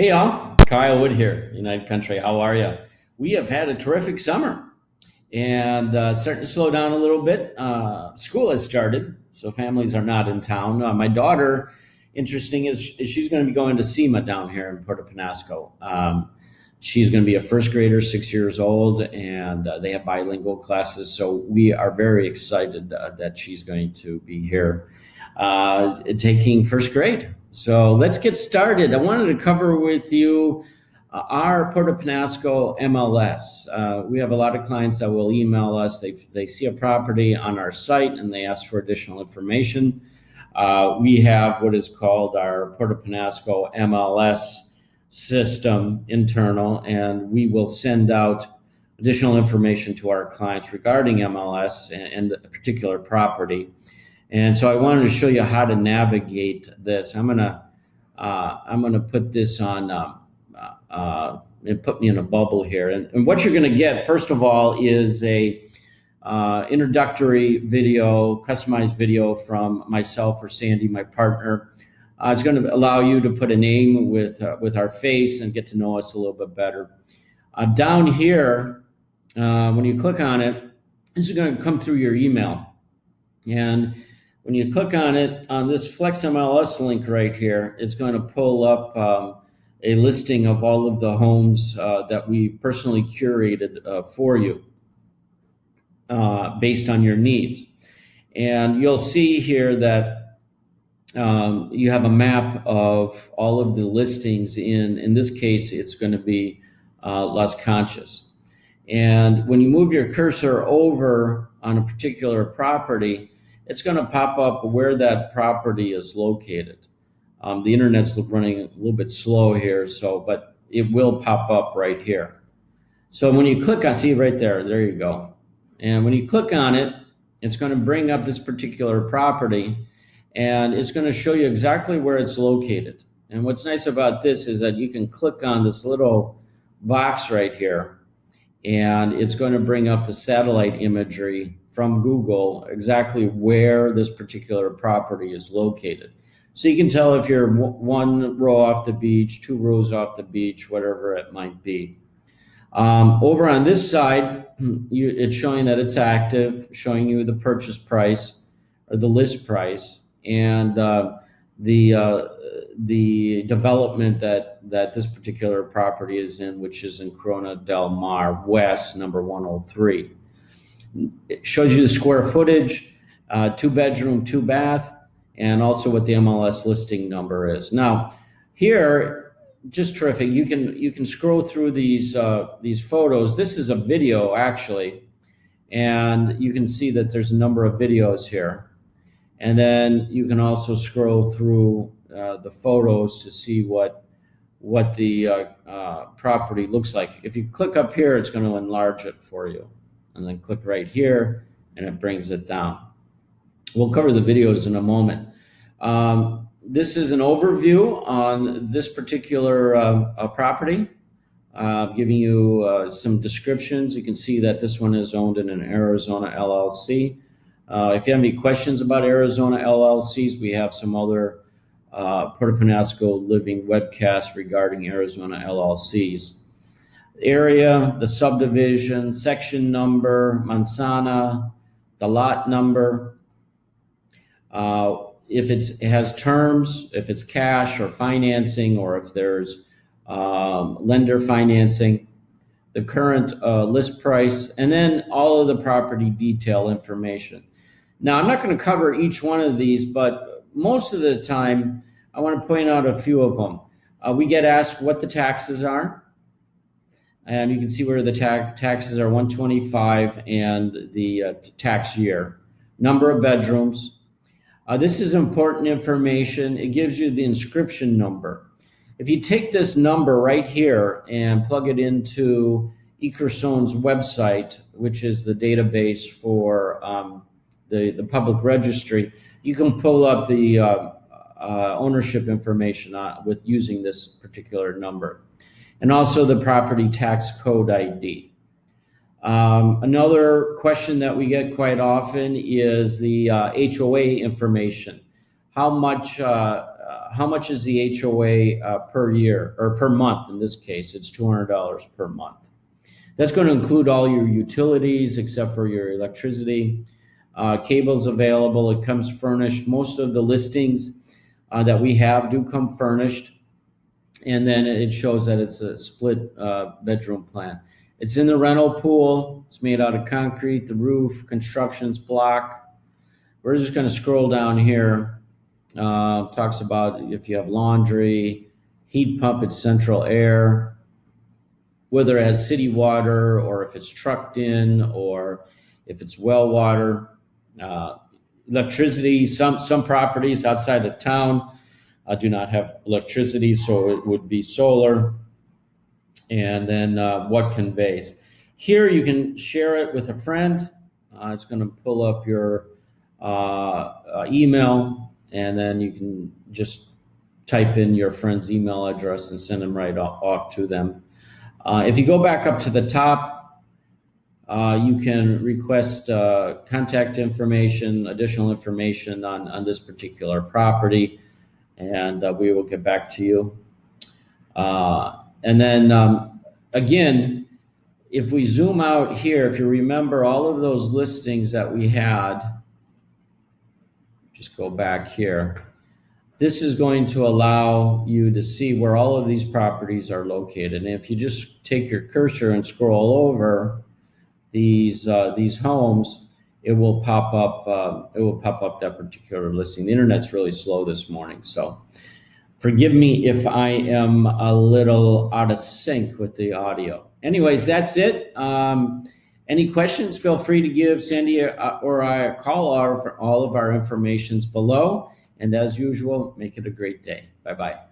Hey, y'all. Kyle Wood here, United Country. How are you? We have had a terrific summer and uh, starting to slow down a little bit. Uh, school has started, so families are not in town. Uh, my daughter, interesting, is, is she's going to be going to SEMA down here in Puerto Penasco. Um, she's going to be a first grader, six years old, and uh, they have bilingual classes. So we are very excited uh, that she's going to be here uh, taking first grade. So let's get started. I wanted to cover with you uh, our Puerto Penasco MLS. Uh, we have a lot of clients that will email us. They, they see a property on our site and they ask for additional information. Uh, we have what is called our Puerto Penasco MLS system internal, and we will send out additional information to our clients regarding MLS and, and a particular property. And so I wanted to show you how to navigate this. I'm gonna uh, I'm gonna put this on um, uh, and put me in a bubble here. And, and, what you're gonna get first of all is a uh, introductory video, customized video from myself or Sandy, my partner. Uh, it's going to allow you to put a name with uh, with our face and get to know us a little bit better. Uh, down here, when you click on it, this is going to come through your email, and when you click on it, on this Flex MLS link right here, it's going to pull up um, a listing of all of the homes uh, that we personally curated uh, for you uh, based on your needs. And you'll see here that um, you have a map of all of the listings in, in this case, it's going to be uh, Las Conchas. And when you move your cursor over on a particular property, it's going to pop up where that property is located. Um, the internet's running a little bit slow here, so but it will pop up right here. So when you click, I see right there, there you go. And when you click on it, it's going to bring up this particular property and it's going to show you exactly where it's located. And what's nice about this is that you can click on this little box right here and it's going to bring up the satellite imagery from Google exactly where this particular property is located. So you can tell if you're one row off the beach, two rows off the beach, whatever it might be. Um, over on this side, you, it's showing that it's active, showing you the purchase price or the list price and uh, the uh, the development that that this particular property is in, which is in Corona del Mar West, number 103. It shows you the square footage, uh, two bedroom, two bath, and also what the MLS listing number is. Now, here, just terrific. You can you can scroll through these uh, these photos. This is a video actually, and you can see that there's a number of videos here. And then you can also scroll through uh, the photos to see what what the uh, uh, property looks like. If you click up here, it's going to enlarge it for you and then click right here and it brings it down. We'll cover the videos in a moment. Um, this is an overview on this particular uh, uh, property, uh, giving you uh, some descriptions. You can see that this one is owned in an Arizona LLC. Uh, if you have any questions about Arizona LLCs, we have some other uh, Puerto Penasco living webcasts regarding Arizona LLCs area, the subdivision, section number, manzana, the lot number. Uh, if it has terms, if it's cash or financing, or if there's um, lender financing, the current uh, list price, and then all of the property detail information. Now, I'm not going to cover each one of these, but most of the time, I want to point out a few of them. Uh, we get asked what the taxes are and you can see where the ta taxes are 125 and the uh, tax year. Number of bedrooms. Uh, this is important information. It gives you the inscription number. If you take this number right here and plug it into ICRESON's website, which is the database for um, the, the public registry, you can pull up the uh, uh ownership information uh, with using this particular number and also the property tax code ID. Um, another question that we get quite often is the uh, HOA information. How much uh, uh, how much is the HOA uh, per year or per month? In this case, it's $200 per month. That's going to include all your utilities except for your electricity. Uh, cables available. It comes furnished. Most of the listings uh, that we have do come furnished. And then it shows that it's a split uh, bedroom plan. It's in the rental pool. It's made out of concrete. The roof, construction's block. We're just going to scroll down here. Uh, talks about if you have laundry, heat pump, it's central air, whether it has city water or if it's trucked in or if it's well water. Uh, electricity, some, some properties outside of town uh, do not have electricity, so it would be solar. And then uh, what conveys. Here you can share it with a friend. Uh, it's going to pull up your uh, uh, email, and then you can just type in your friend's email address and send them right off, to them. Uh, if you go back up to the top, uh, you can request uh, contact information, additional information on, on this particular property, and uh, we will get back to you. Uh, and then um, again, if we zoom out here, if you remember all of those listings that we had, just go back here. This is going to allow you to see where all of these properties are located. And if you just take your cursor and scroll over these uh, these homes, it will pop up. Uh, it will pop up that particular listing. The internet's really slow this morning, so forgive me if I am a little out of sync with the audio. Anyways, that's it. Um, any questions? Feel free to give Sandy or I a call. Or for all of our information's below. And as usual, make it a great day. Bye bye.